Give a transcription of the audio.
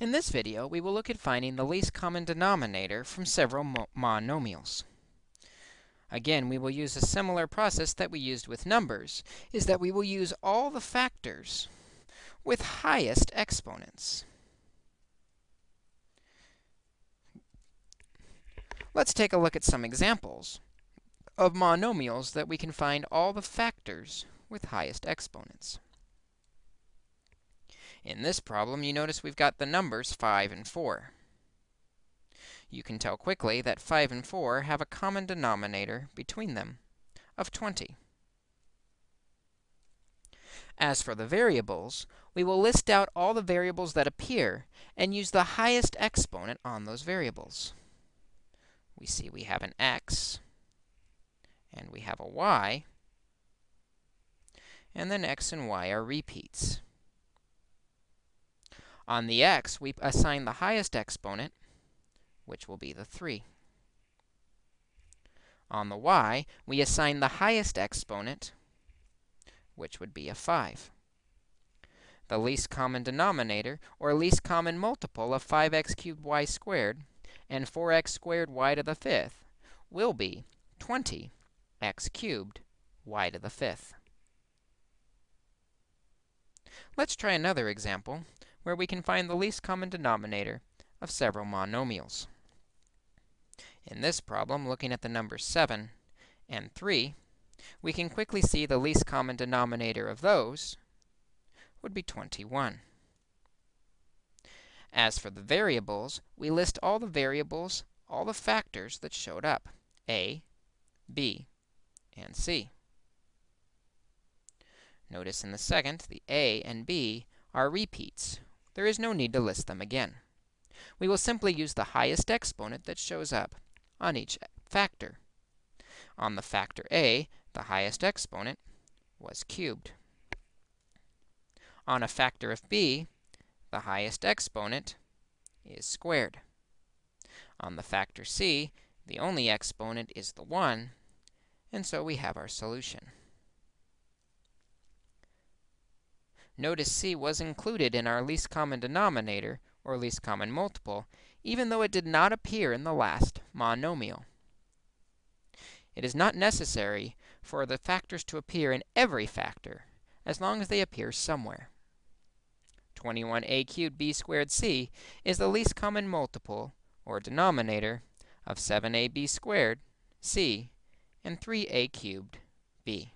In this video, we will look at finding the least common denominator from several monomials. Again, we will use a similar process that we used with numbers, is that we will use all the factors with highest exponents. Let's take a look at some examples of monomials that we can find all the factors with highest exponents. In this problem, you notice we've got the numbers 5 and 4. You can tell quickly that 5 and 4 have a common denominator between them of 20. As for the variables, we will list out all the variables that appear and use the highest exponent on those variables. We see we have an x, and we have a y, and then x and y are repeats. On the x, we assign the highest exponent, which will be the 3. On the y, we assign the highest exponent, which would be a 5. The least common denominator, or least common multiple of 5x cubed y squared and 4x squared y to the fifth will be 20x cubed y to the fifth. Let's try another example where we can find the least common denominator of several monomials. In this problem, looking at the numbers 7 and 3, we can quickly see the least common denominator of those would be 21. As for the variables, we list all the variables, all the factors that showed up, a, b, and c. Notice in the second, the a and b are repeats, there is no need to list them again. We will simply use the highest exponent that shows up on each factor. On the factor a, the highest exponent was cubed. On a factor of b, the highest exponent is squared. On the factor c, the only exponent is the 1, and so we have our solution. Notice c was included in our least common denominator, or least common multiple, even though it did not appear in the last monomial. It is not necessary for the factors to appear in every factor, as long as they appear somewhere. 21a cubed b squared c is the least common multiple, or denominator, of 7ab squared c and 3a cubed b.